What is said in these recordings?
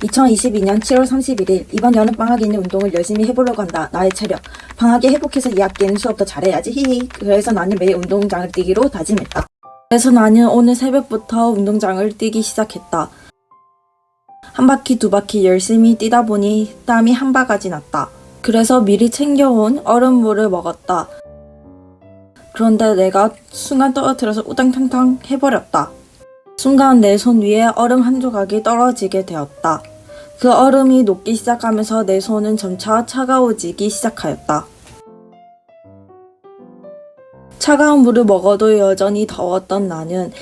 2022년 7월 31일 이번 여름 방학에 있는 운동을 열심히 해보려고 한다. 나의 체력. 방학에 회복해서 2학기에는 수업 더 잘해야지. 히히. 그래서 나는 매일 운동장을 뛰기로 다짐했다. 그래서 나는 오늘 새벽부터 운동장을 뛰기 시작했다. 한 바퀴 두 바퀴 열심히 뛰다 보니 땀이 한 바가지 났다. 그래서 미리 챙겨온 얼음물을 먹었다. 그런데 내가 순간 떨어뜨려서 우당탕탕 해버렸다. 순간 내 손 위에 얼음 한 조각이 떨어지게 되었다. 그 얼음이 녹기 시작하면서 내 손은 점차 차가워지기 시작하였다. 차가운 물을 먹어도 여전히 더웠던 나는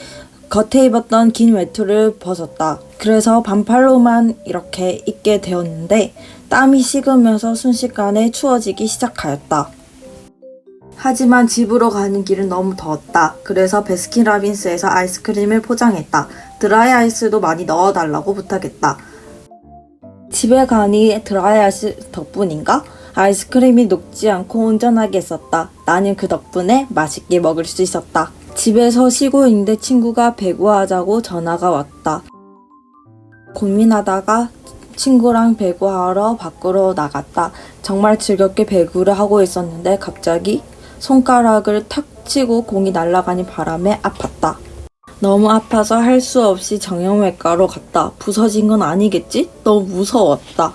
겉에 입었던 긴 외투를 벗었다. 그래서 반팔로만 이렇게 입게 되었는데 땀이 식으면서 순식간에 추워지기 시작하였다. 하지만 집으로 가는 길은 너무 더웠다. 그래서 베스킨라빈스에서 아이스크림을 포장했다. 드라이 아이스도 많이 넣어달라고 부탁했다. 집에 가니 드라이 아이스 덕분인가? 아이스크림이 녹지 않고 온전하게 있었다. 나는 그 덕분에 맛있게 먹을 수 있었다. 집에서 쉬고 있는데 친구가 배구하자고 전화가 왔다. 고민하다가 친구랑 배구하러 밖으로 나갔다. 정말 즐겁게 배구를 하고 있었는데 갑자기 손가락을 탁 치고 공이 날아가니 바람에 아팠다. 너무 아파서 할 수 없이 정형외과로 갔다. 부서진 건 아니겠지? 너무 무서웠다.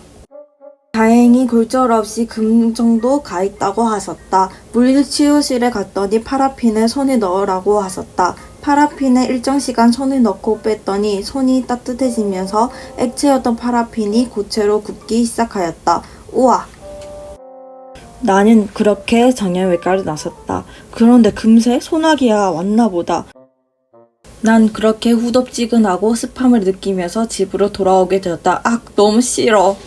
다행히 골절 없이 금 정도 가 있다고 하셨다. 물리치료실에 갔더니 파라핀에 손에 넣으라고 하셨다. 파라핀에 일정 시간 손을 넣고 뺐더니 손이 따뜻해지면서 액체였던 파라핀이 고체로 굳기 시작하였다. 우와! 나는 그렇게 정형외과를 나섰다. 그런데 금세 소나기가 왔나 보다. 난 그렇게 후덥지근하고 습함을 느끼면서 집으로 돌아오게 되었다. 악, 너무 싫어.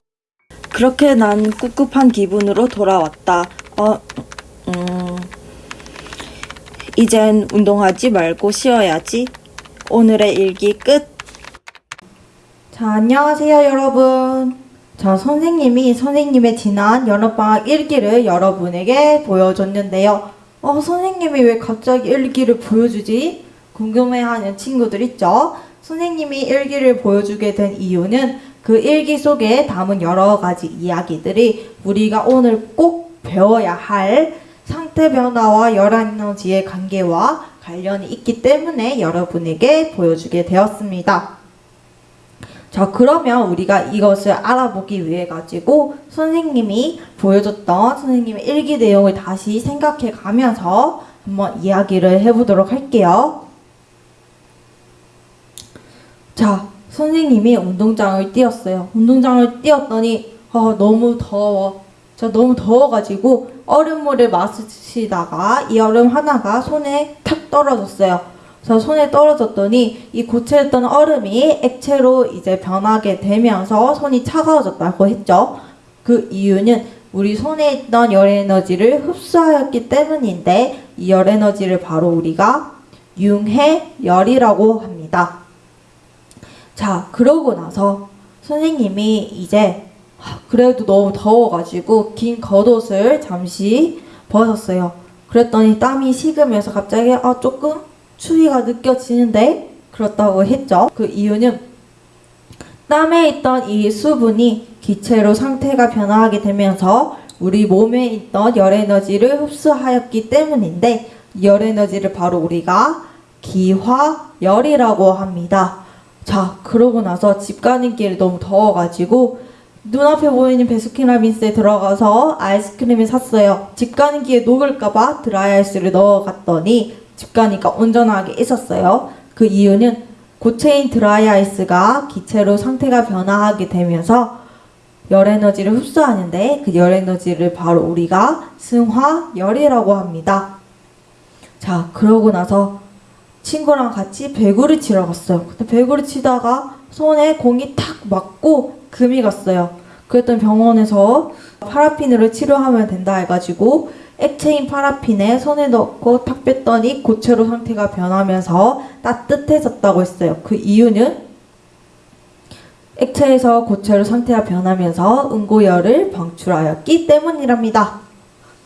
그렇게 난 꿉꿉한 기분으로 돌아왔다. 어, 음, 이젠 운동하지 말고 쉬어야지. 오늘의 일기 끝. 자, 안녕하세요, 여러분. 저 선생님이 선생님의 지난 여름방학 일기를 여러분에게 보여줬는데요. 어, 선생님이 왜 갑자기 일기를 보여주지? 궁금해하는 친구들 있죠? 선생님이 일기를 보여주게 된 이유는 그 일기 속에 담은 여러 가지 이야기들이 우리가 오늘 꼭 배워야 할 상태 변화와 열한 에너지의 관계와 관련이 있기 때문에 여러분에게 보여주게 되었습니다. 자, 그러면 우리가 이것을 알아보기 위해 가지고 선생님이 보여줬던 선생님의 일기 내용을 다시 생각해 가면서 한번 이야기를 해보도록 할게요. 자, 선생님이 운동장을 뛰었어요. 운동장을 뛰었더니 아, 너무 더워. 저 너무 더워가지고 얼음물을 마시다가 이 얼음 하나가 손에 탁 떨어졌어요. 저 손에 떨어졌더니 이 고체였던 얼음이 액체로 이제 변하게 되면서 손이 차가워졌다고 했죠. 그 이유는 우리 손에 있던 열 에너지를 흡수하였기 때문인데 이 열 에너지를 바로 우리가 융해열이라고 합니다. 자, 그러고 나서 선생님이 이제 그래도 너무 더워가지고 긴 겉옷을 잠시 벗었어요. 그랬더니 땀이 식으면서 갑자기 아 조금 추위가 느껴지는데 그렇다고 했죠. 그 이유는 땀에 있던 이 수분이 기체로 상태가 변화하게 되면서 우리 몸에 있던 열 에너지를 흡수하였기 때문인데 열 에너지를 바로 우리가 기화열이라고 합니다. 자, 그러고 나서 집 가는 길이 너무 더워가지고 눈앞에 보이는 Baskin Robbins에 들어가서 아이스크림을 샀어요. 집 가는 길에 녹을까봐 드라이아이스를 넣어갔더니 집 가니까 온전하게 있었어요. 그 이유는 고체인 드라이아이스가 기체로 상태가 변화하게 되면서 열 에너지를 흡수하는데 그 열 에너지를 바로 우리가 승화열이라고 합니다. 자, 그러고 나서 친구랑 같이 배구를 치러 갔어요. 근데 배구를 치다가 손에 공이 탁 맞고 금이 갔어요. 그랬더니 병원에서 파라핀으로 치료하면 된다 해가지고 액체인 파라핀에 손에 넣고 탁 뺐더니 고체로 상태가 변하면서 따뜻해졌다고 했어요. 그 이유는 액체에서 고체로 상태가 변하면서 응고열을 방출하였기 때문이랍니다.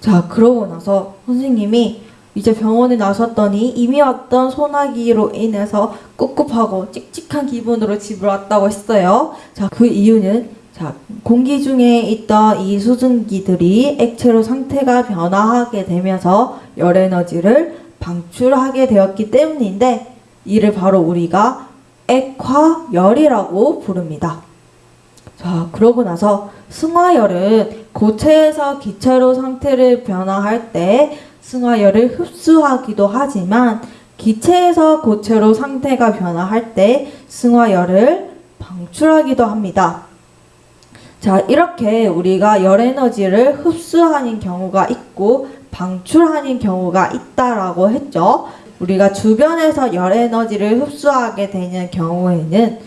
자, 그러고 나서 선생님이 이제 병원에 나섰더니 이미 왔던 소나기로 인해서 꿉꿉하고 찝찝한 기분으로 집을 왔다고 했어요. 자, 그 이유는 자, 공기 중에 있던 이 수증기들이 액체로 상태가 변화하게 되면서 열 에너지를 방출하게 되었기 때문인데 이를 바로 우리가 액화열이라고 부릅니다. 자, 그러고 나서 승화열은 고체에서 기체로 상태를 변화할 때 승화열을 흡수하기도 하지만 기체에서 고체로 상태가 변화할 때 승화열을 방출하기도 합니다. 자, 이렇게 우리가 열 에너지를 흡수하는 경우가 있고 방출하는 경우가 있다라고 했죠. 우리가 주변에서 열 에너지를 흡수하게 되는 경우에는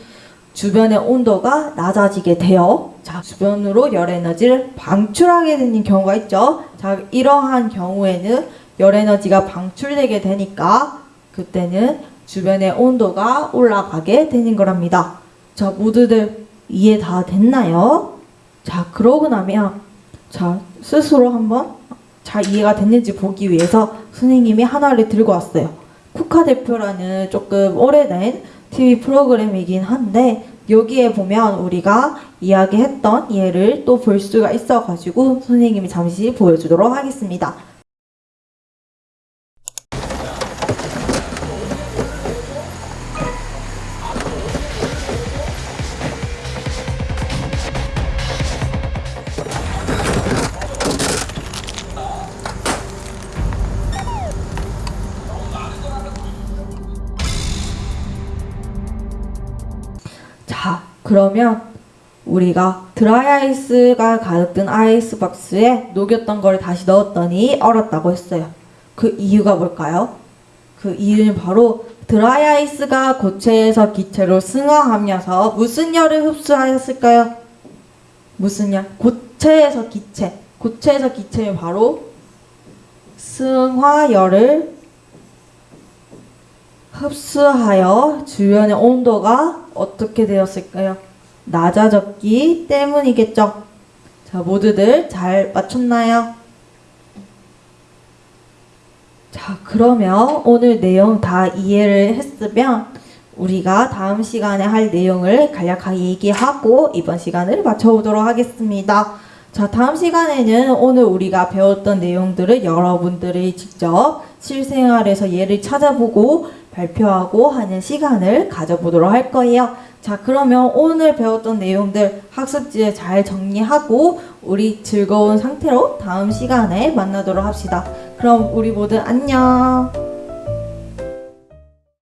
주변의 온도가 낮아지게 되어 자, 주변으로 열 에너지를 방출하게 되는 경우가 있죠. 자, 이러한 경우에는 열 에너지가 방출되게 되니까 그때는 주변의 온도가 올라가게 되는 거랍니다. 자, 모두들 이해 다 됐나요? 자, 그러고 나면 자, 스스로 한번 잘 이해가 됐는지 보기 위해서 선생님이 하나를 들고 왔어요. 쿠카 대표라는 조금 오래된 TV 프로그램이긴 한데 여기에 보면 우리가 이야기했던 예를 또 볼 수가 있어가지고 선생님이 잠시 보여주도록 하겠습니다. 자, 그러면 우리가 드라이아이스가 가득 든 아이스박스에 녹였던 걸 다시 넣었더니 얼었다고 했어요. 그 이유가 뭘까요? 그 이유는 바로 드라이아이스가 고체에서 기체로 승화하면서 무슨 열을 흡수하였을까요? 무슨 열? 고체에서 기체. 고체에서 기체는 바로 승화열을 흡수하여 주변의 온도가 어떻게 되었을까요? 낮아졌기 때문이겠죠. 자, 모두들 잘 맞췄나요? 자, 그러면 오늘 내용 다 이해를 했으면 우리가 다음 시간에 할 내용을 간략하게 얘기하고 이번 시간을 마쳐보도록 하겠습니다. 자, 다음 시간에는 오늘 우리가 배웠던 내용들을 여러분들이 직접 실생활에서 예를 찾아보고 발표하고 하는 시간을 가져보도록 할 거예요. 자, 그러면 오늘 배웠던 내용들 학습지에 잘 정리하고 우리 즐거운 상태로 다음 시간에 만나도록 합시다. 그럼 우리 모두 안녕!